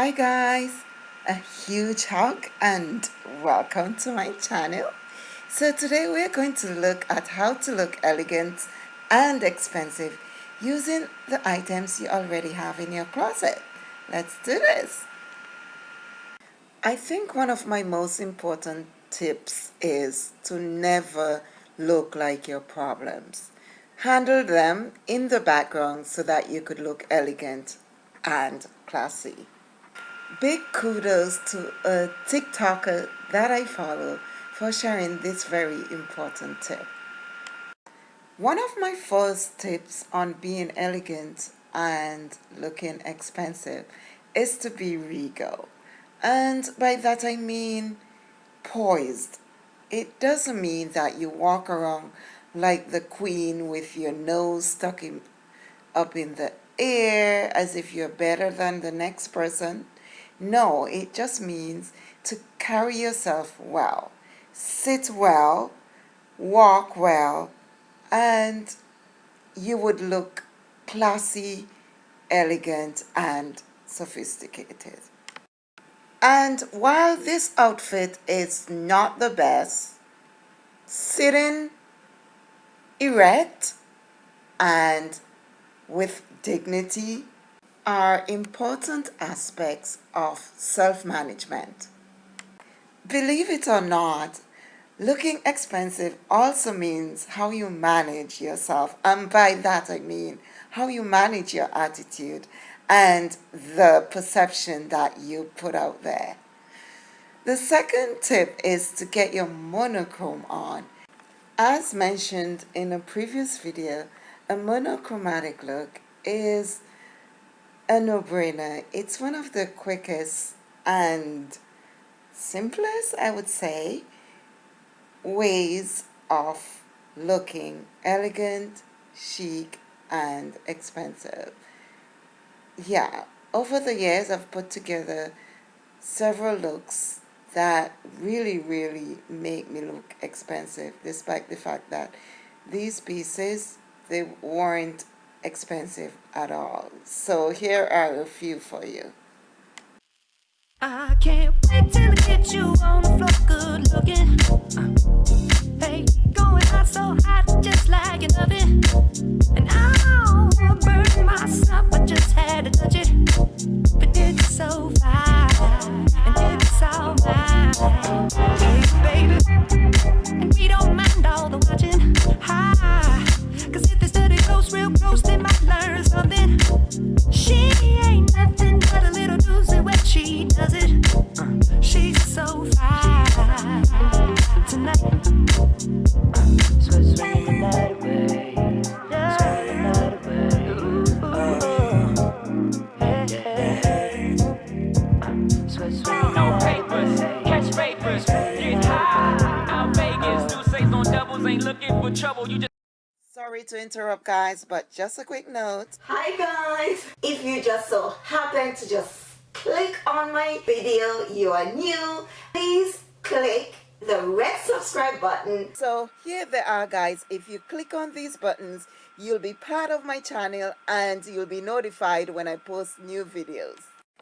Hi guys, a huge hug and welcome to my channel. So today we're going to look at how to look elegant and expensive using the items you already have in your closet. Let's do this. I think one of my most important tips is to never look like your problems. Handle them in the background so that you could look elegant and classy. Big kudos to a TikToker that I follow for sharing this very important tip. One of my first tips on being elegant and looking expensive is to be regal. And by that I mean poised. It doesn't mean that you walk around like the queen with your nose stuck in, up in the air as if you're better than the next person. No, it just means to carry yourself well, sit well, walk well, and you would look classy, elegant, and sophisticated. And while this outfit is not the best, sitting erect and with dignity are important aspects of self-management. Believe it or not, looking expensive also means how you manage yourself. And by that I mean how you manage your attitude and the perception that you put out there. The second tip is to get your monochrome on. As mentioned in a previous video, a monochromatic look is a no-brainer. It's one of the quickest and simplest, I would say, ways of looking elegant, chic, and expensive. Yeah, over the years I've put together several looks that really, really make me look expensive, despite the fact that these pieces, they weren't expensive at all. So here are a few for you. I can't wait till I get you on the floor good looking. Uh, hey, going out so hot just like an oven. And burn myself, just had to touch it. But it's so fine, and it's. Interrupt guys, but just a quick note. Hi guys! If you just so happen to just click on my video, you are new, please click the red subscribe button. So here they are guys, if you click on these buttons, you'll be part of my channel and you'll be notified when I post new videos.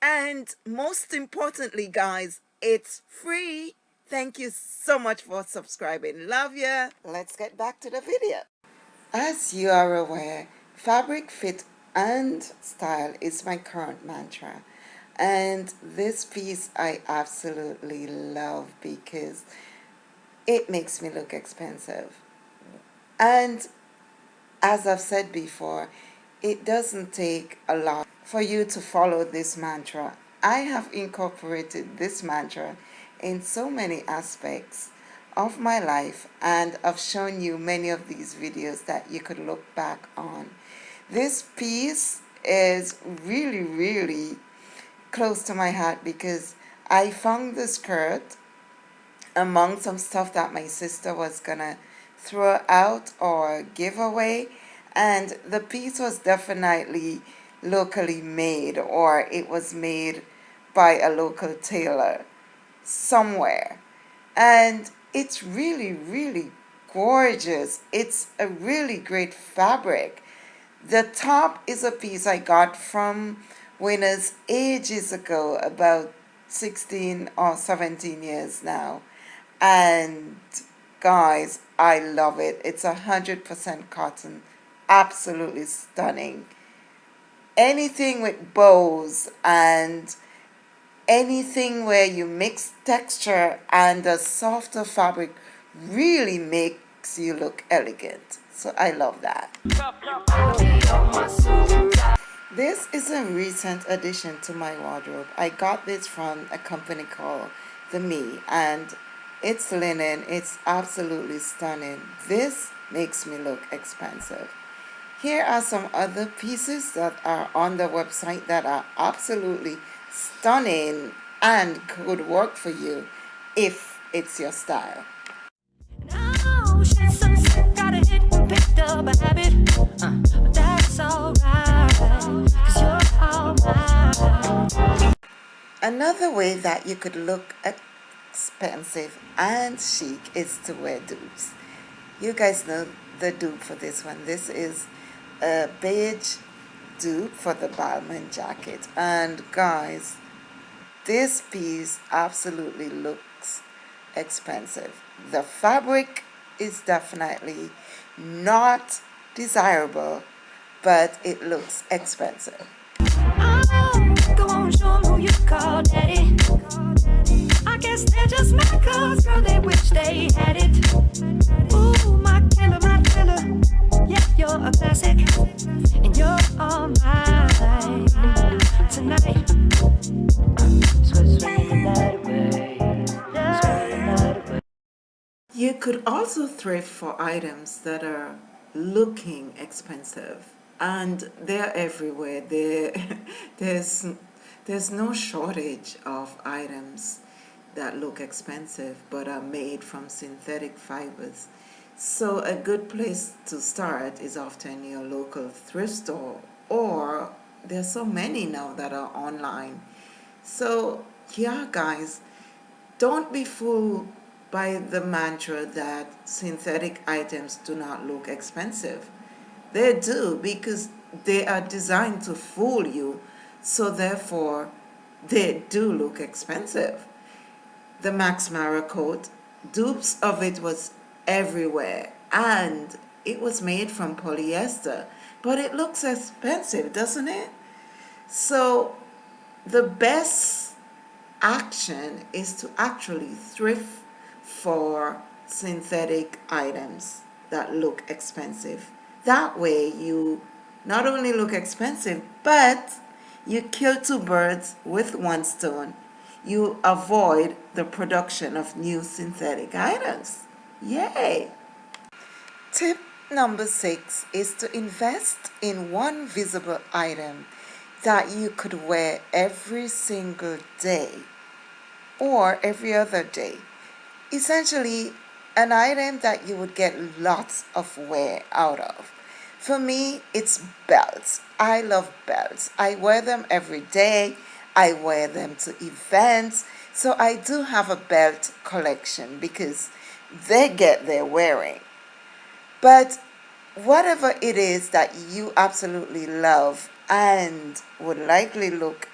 And most importantly guys, it's free. Thank you so much for subscribing. Love ya. Let's get back to the video. As you are aware, fabric fit and style is my current mantra. And this piece I absolutely love because it makes me look expensive. And as I've said before, it doesn't take a lot for you to follow this mantra. I have incorporated this mantra in so many aspects of my life and I've shown you many of these videos that you could look back on. This piece is really, really close to my heart because I found the skirt among some stuff that my sister was gonna throw out or give away and the piece was definitely locally made or it was made by a local tailor somewhere and it's really, really gorgeous. It's a really great fabric. The top is a piece I got from Winners ages ago, about 16 or 17 years now. And guys, I love it. It's a 100% cotton. Absolutely stunning. Anything with bows and anything where you mix texture and a softer fabric really makes you look elegant. So I love that. This is a recent addition to my wardrobe. I got this from a company called The Me and it's linen. It's absolutely stunning. This makes me look expensive. Here are some other pieces that are on the website that are absolutely stunning and could work for you if it's your style. Another way that you could look expensive and chic is to wear dupes. You guys know the dupe for this one. This is a beige dupe for the Balmain jacket. And guys, this piece absolutely looks expensive. The fabric is definitely not desirable, but it looks expensive. Oh, I guess they're just cause girl they wish they had it also thrift for items that are looking expensive and they're everywhere. They're, there's, there's no shortage of items that look expensive but are made from synthetic fibers. So a good place to start is often your local thrift store or there's so many now that are online. So yeah guys, don't be fooled by the mantra that synthetic items do not look expensive. They do because they are designed to fool you so therefore they do look expensive the Max Mara coat. Dupes of it was everywhere and it was made from polyester but it looks expensive doesn't it so the best action is to actually thrift for synthetic items that look expensive that way you not only look expensive but you kill two birds with one stone you avoid the production of new synthetic items. Yay! Tip number six is to invest in one visible item that you could wear every single day or every other day. Essentially, an item that you would get lots of wear out of. For me, it's belts. I love belts. I wear them every day. I wear them to events. So I do have a belt collection because they get their wearing. But whatever it is that you absolutely love and would likely look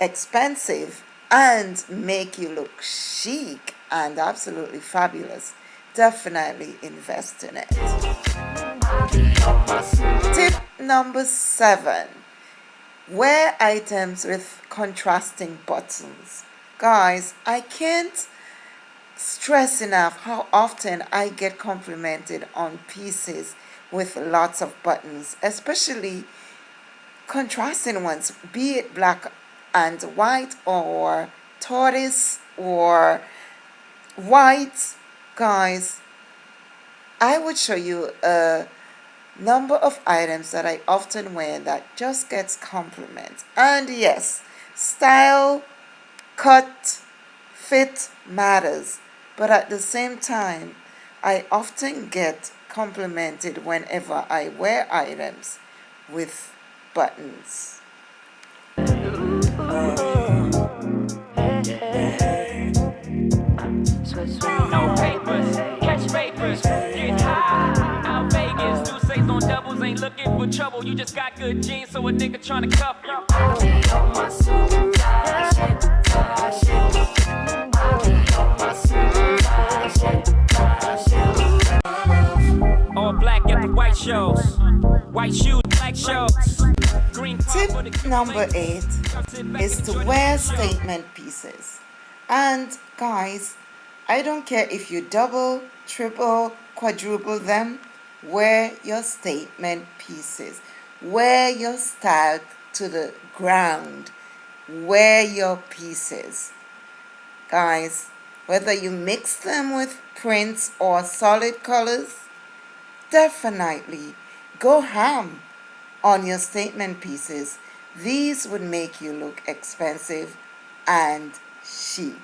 expensive and make you look chic and absolutely fabulous, definitely invest in it. Tip number seven Wear items with contrasting buttons. Guys, I can't stress enough how often I get complimented on pieces with lots of buttons, especially contrasting ones, be it black and white or tortoise or white. Guys, I would show you a number of items that I often wear that just gets compliments. And yes, style, cut, fit matters. But at the same time, I often get complimented whenever I wear items with buttons. Ain't looking for trouble, you just got good genes, so a nigga tryna cuff you. I be on my super shit, shit. I be on my super shit, shit. All black at the white shows, white shoes, black shows. Tip number eight is to wear statement pieces. And guys, I don't care if you double, triple, quadruple them, wear your statement pieces. Wear your style to the ground. Wear your pieces. Guys, whether you mix them with prints or solid colors, definitely go ham on your statement pieces. These would make you look expensive and chic.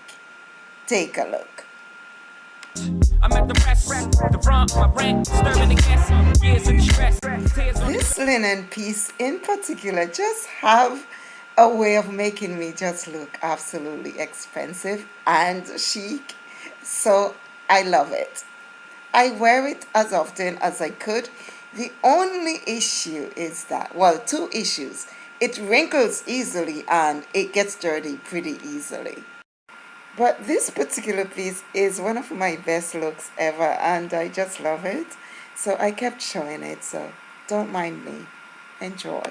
Take a look. I'm at the rest, the my rent, stirring the gas, years of. This linen piece in particular just have a way of making me just look absolutely expensive and chic. So I love it. I wear it as often as I could. The only issue is that, well, two issues. It wrinkles easily and it gets dirty pretty easily. But this particular piece is one of my best looks ever and I just love it. So I kept showing it, so don't mind me. Enjoy.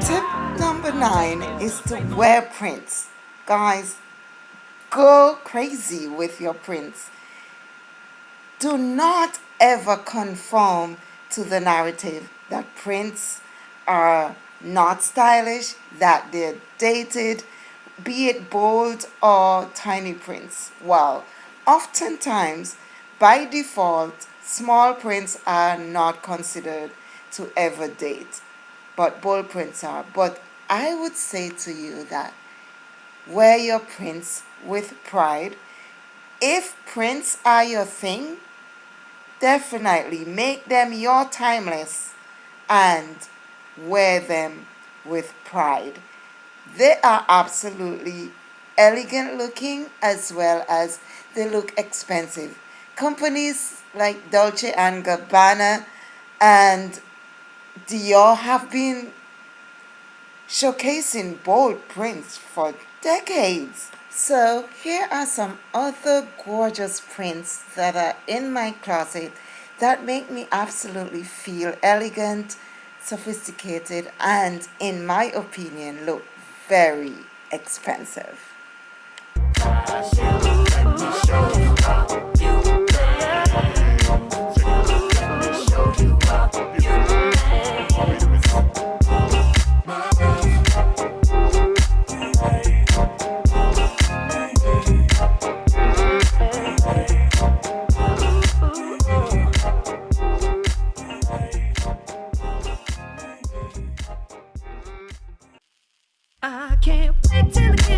Tip number nine is to wear prints. Guys, go crazy with your prints. Do not ever conform to the narrative that prints are not stylish, that they're dated, be it bold or tiny prints. Well, oftentimes, by default, small prints are not considered to ever date, but bold prints are. But I would say to you that wear your prints with pride. If prints are your thing, definitely make them your timeless and wear them with pride. They are absolutely elegant looking as well as they look expensive. Companies like Dolce & Gabbana and Dior have been showcasing bold prints for decades. So here are some other gorgeous prints that are in my closet that make me absolutely feel elegant, sophisticated and in my opinion look very expensive.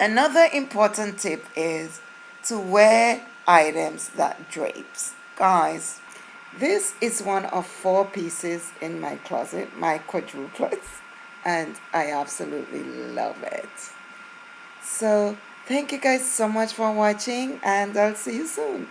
Another important tip is to wear items that drapes. Guys, this is one of four pieces in my closet, my quadruplets, and I absolutely love it. So, thank you guys so much for watching and I'll see you soon.